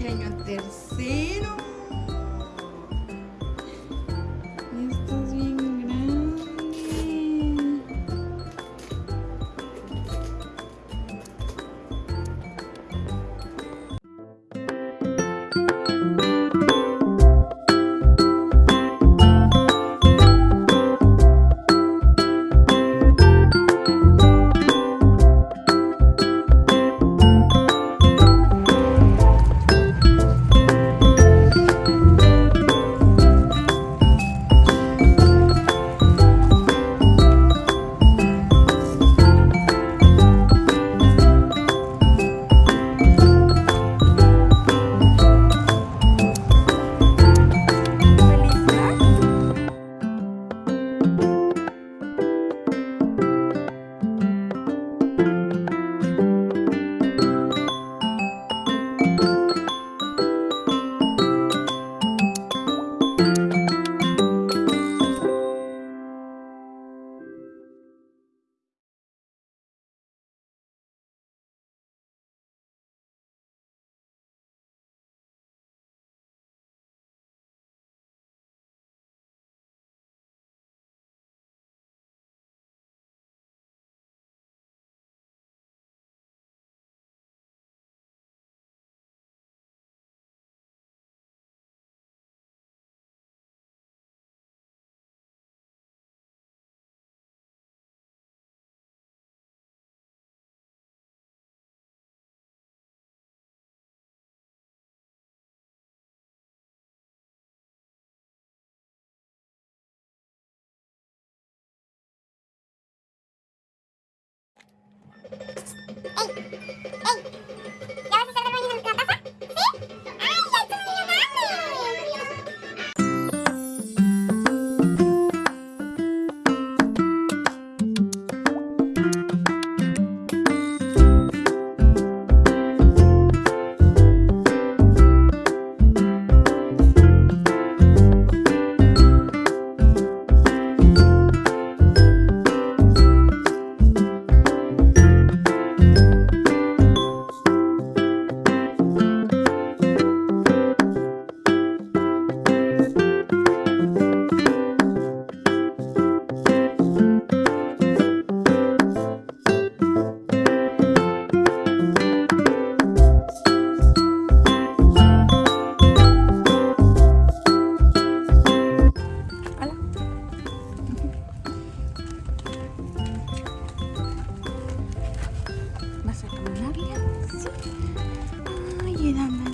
tenho no terceiro あ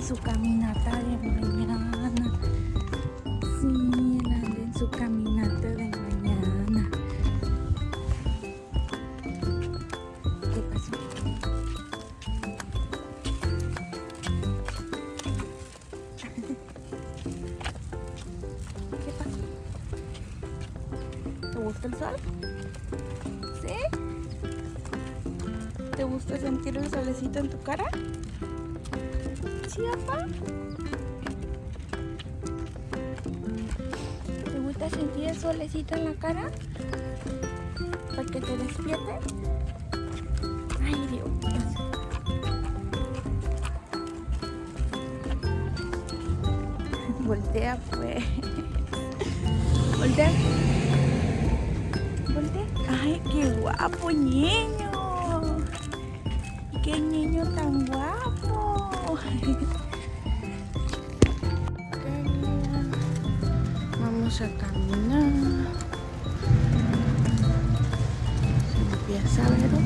su caminata de mañana. Sí, él anda en su caminata de mañana. ¿Qué pasó? ¿Qué pasó? ¿Te gusta el sol? ¿Sí? ¿Te gusta sentir el solecito en tu cara? ¿Te gusta sentir el solecito en la cara? ¿Para que te despierte? Ay, Dios. Voltea, pues. Voltea. Voltea. Ay, qué guapo niño. Qué niño tan guapo. mama stamina biasa lah itu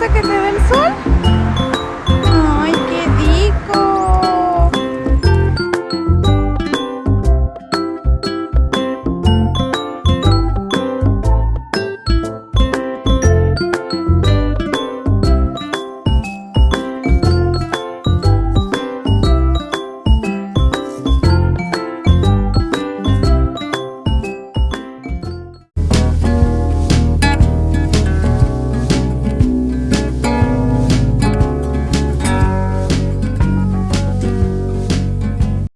gusta que te dé el sol?